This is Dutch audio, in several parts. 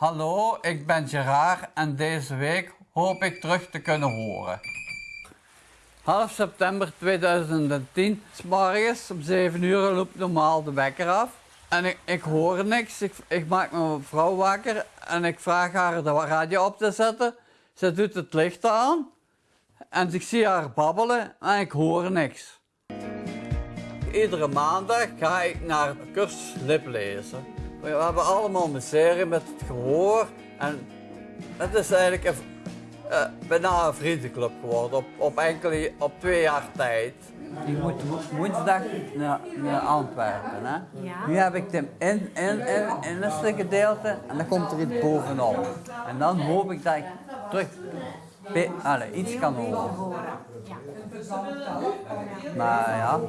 Hallo, ik ben Gerard en deze week hoop ik terug te kunnen horen. Half september 2010, s morgens om 7 uur loopt normaal de wekker af. En ik, ik hoor niks, ik, ik maak mijn vrouw wakker en ik vraag haar de radio op te zetten. Ze doet het licht aan en ik zie haar babbelen en ik hoor niks. Iedere maandag ga ik naar een cursus liplezen. We hebben allemaal een serie met het gehoor en het is eigenlijk een, eh, bijna een vriendenclub geworden op, op enkele, op twee jaar tijd. Die moet wo- woensdag naar, naar Antwerpen. Hè? Ja. Nu heb ik hem in, in, in, in het gedeelte en dan komt er iets bovenop. En dan hoop ik dat ik terug allee, iets kan horen. Maar ja,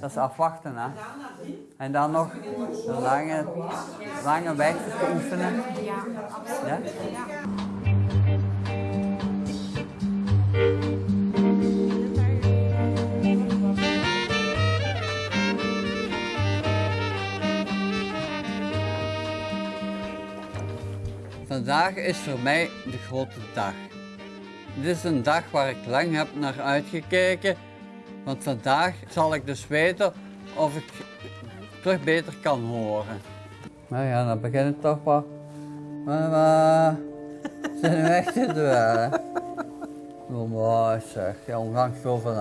dat is afwachten hè. En dan nog een lange, lange weg te oefenen. Ja, absoluut. Ja? Vandaag is voor mij de grote dag. Dit is een dag waar ik lang heb naar uitgekeken, want vandaag zal ik dus weten of ik terug beter kan horen. Nou ja, dan begint het toch wel. Mama, zijn we echt te doen? Oh, mooi zeg, je omgang zo van.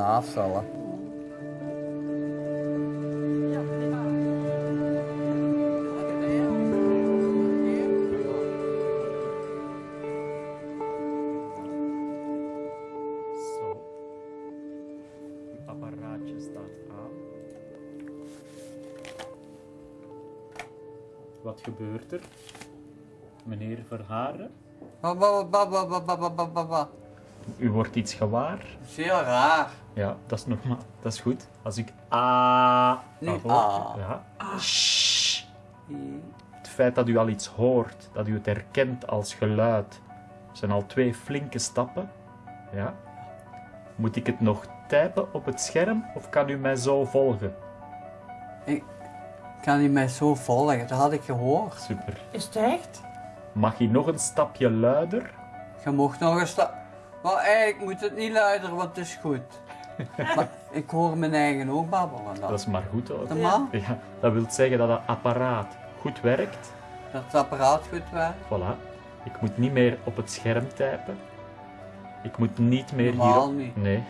wat gebeurt er? Meneer Verharen? U wordt iets gewaar. Zeer raar. Ja, dat is normaal. Dat is goed. Als ik a nu ah, a. Ja. Het feit dat u al iets hoort, dat u het herkent als geluid, zijn al twee flinke stappen. Ja. Moet ik het nog typen op het scherm of kan u mij zo volgen? Ik, kan niet mij zo volgen, dat had ik gehoord. Super. Is het echt? Mag je nog een stapje luider? Je mocht nog eens stap. Maar eigenlijk moet het niet luider, want het is goed. maar ik hoor mijn eigen ook babbelen dan. Dat is maar goed hoor. Normaal? Ja, dat wil zeggen dat het apparaat goed werkt. Dat het apparaat goed werkt. Voilà. Ik moet niet meer op het scherm typen. Ik moet niet meer Normaal hier. niet. Nee.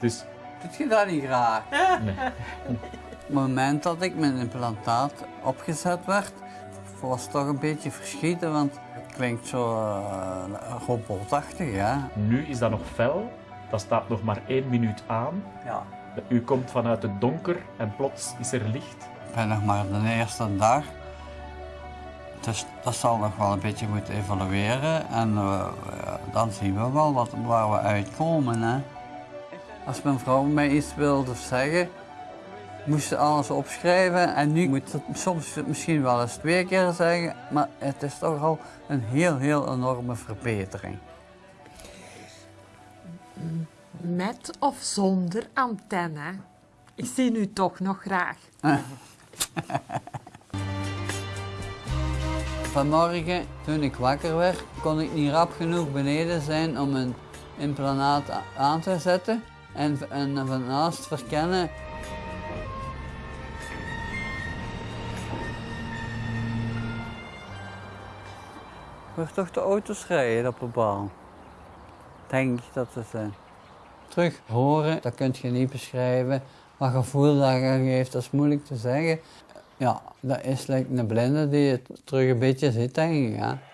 Dus Doet je dat niet graag? nee. Op het moment dat ik mijn implantaat opgezet werd, was het toch een beetje verschieten, want het klinkt zo uh, robotachtig, ja. nu is dat nog fel. Dat staat nog maar één minuut aan. ja. U komt vanuit het donker en plots is er licht. Ik ben nog maar de eerste dag. Dus dat zal nog wel een beetje moeten evalueren en eh, dan zien we wel wat, waar we uitkomen. Hè. Als mijn vrouw mij iets wilde zeggen, moest ze alles opschrijven en nu moet het soms misschien wel eens twee keer zeggen, maar het is toch al een heel, heel enorme verbetering. Met of zonder antenne? Ik zie u toch nog graag. Vanmorgen, toen ik wakker werd, kon ik niet rap genoeg beneden zijn om een implantaat a- aan te zetten en, en van naast verkennen. Hoor toch de auto's rijden op de baan. Denk dat het zijn. Terug horen, dat kun je niet beschrijven. Wat gevoel dat geeft, dat is moeilijk te zeggen. Ja, dat is like een blinde die het terug een beetje ziet, denk ik. Garfunkel.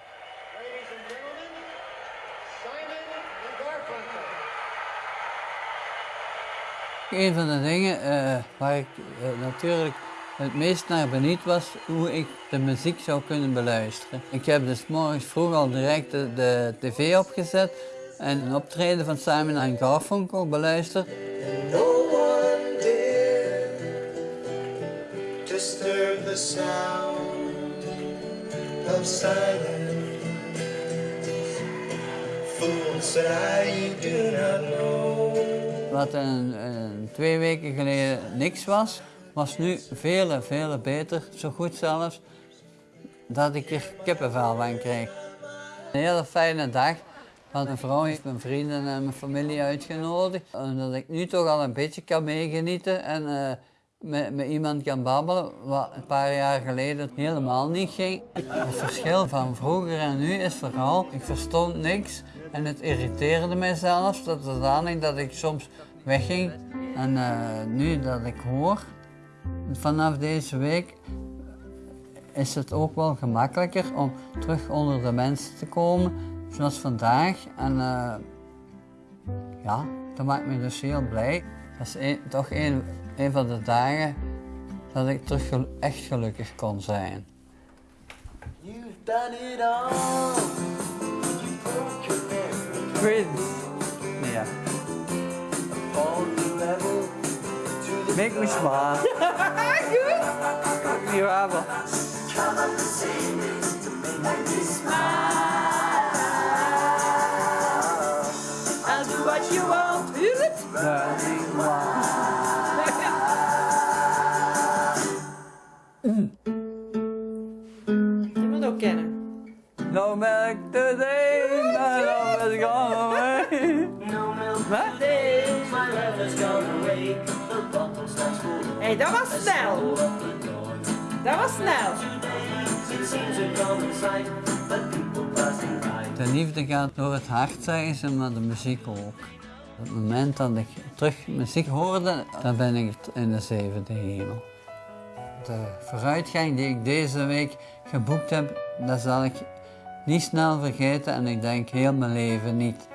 Een van de dingen eh, waar ik eh, natuurlijk het meest naar benieuwd was, hoe ik de muziek zou kunnen beluisteren. Ik heb dus morgens vroeg al direct de, de tv opgezet en een optreden van Simon en Garfunkel beluisterd. No one disturb the sound of silence. Fool said I, do not know. Wat een, een twee weken geleden niks was, was nu veel, veel beter, zo goed zelfs. dat ik er kippenvel van krijg. Een hele fijne dag. Want mijn vrouw mijn vrienden en mijn familie uitgenodigd. Omdat ik nu toch al een beetje kan meegenieten en eh, met, met iemand kan babbelen, wat een paar jaar geleden helemaal niet ging. Het verschil van vroeger en nu is vooral, ik verstond niks en het irriteerde mij zelfs tot zodanig dat ik soms wegging. En eh, nu dat ik hoor, vanaf deze week is het ook wel gemakkelijker om terug onder de mensen te komen, zoals vandaag. En eh, ja, dat maakt me dus heel blij. Dat is een- toch een, een van de dagen dat ik terug gel- echt gelukkig kon zijn. You've done it all. You broke your neck. Twins. Ja. All the rebel to the Make me smile. Goed. Niet waar, maar- I'll do what you want. Hear it? Burning one. Je moet ook kennen. No milk today, my love is gone away. No milk Wat? today, my love has gone away. Dat was snel. Dat was snel. De liefde gaat door het hart, zeggen ze, maar de muziek ook. Op het moment dat ik terug muziek hoorde, dan ben ik in de zevende hemel. De vooruitgang die ik deze week geboekt heb, dat zal ik niet snel vergeten en ik denk heel mijn leven niet.